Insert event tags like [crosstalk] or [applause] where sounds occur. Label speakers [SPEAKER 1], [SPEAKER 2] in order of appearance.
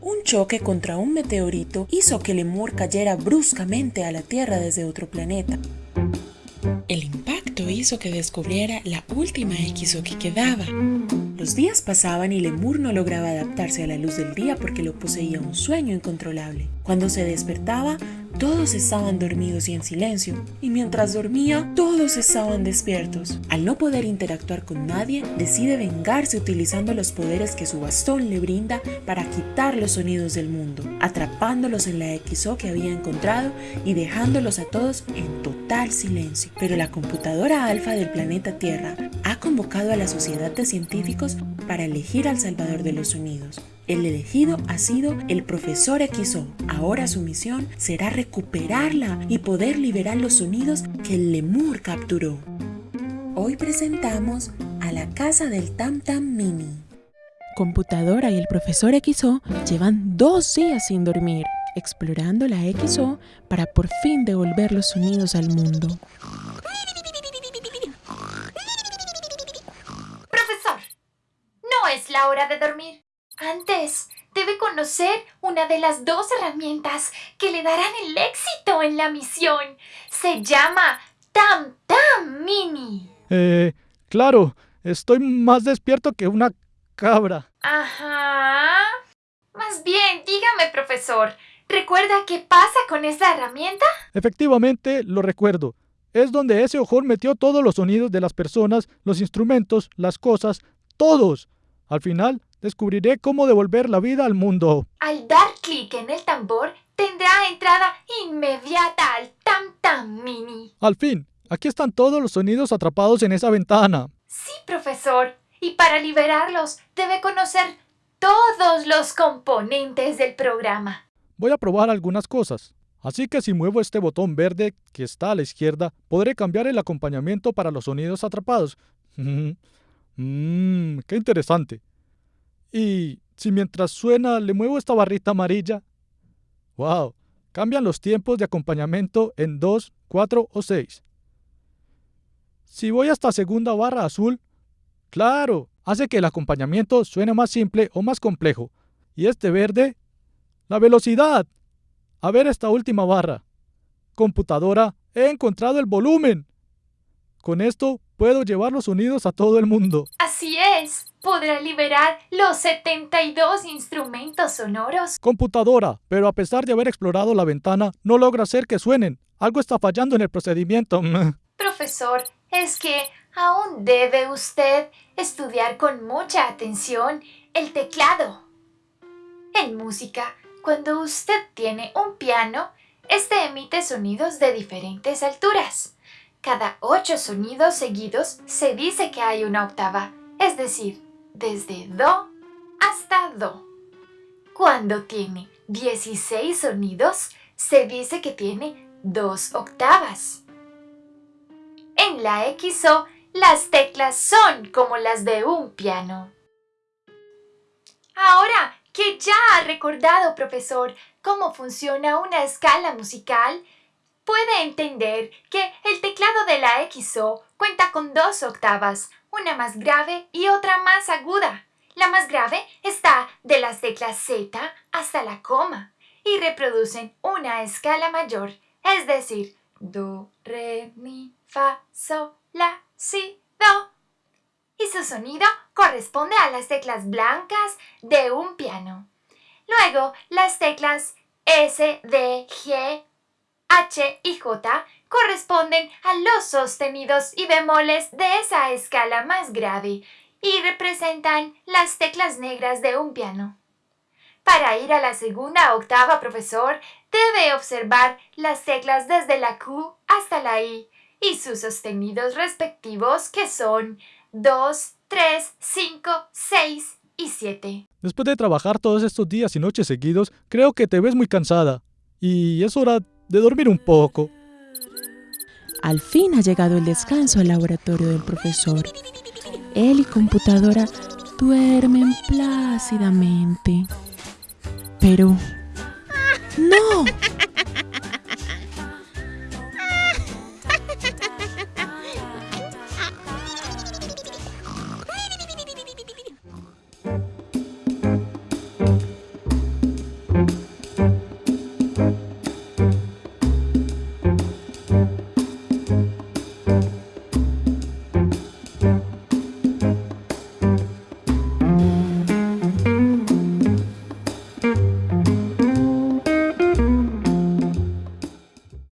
[SPEAKER 1] Un choque contra un meteorito hizo que Lemur cayera bruscamente a la Tierra desde otro planeta. El impacto hizo que descubriera la última XO que quedaba. Los días pasaban y Lemur no lograba adaptarse a la luz del día porque lo poseía un sueño incontrolable. Cuando se despertaba, todos estaban dormidos y en silencio, y mientras dormía, todos estaban despiertos. Al no poder interactuar con nadie, decide vengarse utilizando los poderes que su bastón le brinda para quitar los sonidos del mundo, atrapándolos en la XO que había encontrado y dejándolos a todos en total silencio. Pero la computadora alfa del planeta Tierra ha convocado a la sociedad de científicos para elegir al salvador de los sonidos. El elegido ha sido el profesor XO. Ahora su misión será recuperarla y poder liberar los sonidos que el lemur capturó. Hoy presentamos a la casa del Tam Tam Mini. Computadora y el profesor XO llevan dos días sin dormir, explorando la XO para por fin devolver los sonidos al mundo.
[SPEAKER 2] Profesor, no es la hora de dormir. Antes, debe conocer una de las dos herramientas que le darán el éxito en la misión. Se llama Tam Tam Mini.
[SPEAKER 3] Eh, claro, estoy más despierto que una cabra.
[SPEAKER 2] Ajá. Más bien, dígame, profesor, ¿recuerda qué pasa con esa herramienta?
[SPEAKER 3] Efectivamente, lo recuerdo. Es donde ese ojón metió todos los sonidos de las personas, los instrumentos, las cosas, todos. Al final, descubriré cómo devolver la vida al mundo.
[SPEAKER 2] Al dar clic en el tambor, tendrá entrada inmediata al Tam Tam Mini.
[SPEAKER 3] Al fin, aquí están todos los sonidos atrapados en esa ventana.
[SPEAKER 2] Sí, profesor. Y para liberarlos, debe conocer todos los componentes del programa.
[SPEAKER 3] Voy a probar algunas cosas. Así que si muevo este botón verde que está a la izquierda, podré cambiar el acompañamiento para los sonidos atrapados. Mmm, [laughs] qué interesante. Y si mientras suena le muevo esta barrita amarilla. ¡Wow! Cambian los tiempos de acompañamiento en 2, 4 o 6. Si voy hasta segunda barra azul, claro, hace que el acompañamiento suene más simple o más complejo. Y este verde, la velocidad. A ver esta última barra. Computadora, he encontrado el volumen. Con esto puedo llevar los sonidos a todo el mundo.
[SPEAKER 2] Así es. Podrá liberar los 72 instrumentos sonoros.
[SPEAKER 3] Computadora, pero a pesar de haber explorado la ventana, no logra hacer que suenen. Algo está fallando en el procedimiento. [laughs]
[SPEAKER 2] Profesor, es que aún debe usted estudiar con mucha atención el teclado. En música, cuando usted tiene un piano, este emite sonidos de diferentes alturas. Cada ocho sonidos seguidos se dice que hay una octava, es decir, desde Do hasta Do. Cuando tiene 16 sonidos, se dice que tiene dos octavas. En la XO, las teclas son como las de un piano. Ahora que ya ha recordado, profesor, cómo funciona una escala musical, puede entender que el teclado de la XO cuenta con dos octavas, una más grave y otra más aguda. La más grave está de las teclas Z hasta la coma y reproducen una escala mayor, es decir, Do, Re, Mi, Fa, Sol, La, Si, Do. Y su sonido corresponde a las teclas blancas de un piano. Luego, las teclas S, D, G, H y J corresponden a los sostenidos y bemoles de esa escala más grave y representan las teclas negras de un piano. Para ir a la segunda octava, profesor, debe observar las teclas desde la Q hasta la I y sus sostenidos respectivos que son 2, 3, 5, 6 y 7.
[SPEAKER 3] Después de trabajar todos estos días y noches seguidos, creo que te ves muy cansada. Y es hora de dormir un poco.
[SPEAKER 1] Al fin ha llegado el descanso al laboratorio del profesor. Él y computadora duermen plácidamente. Pero... ¡No!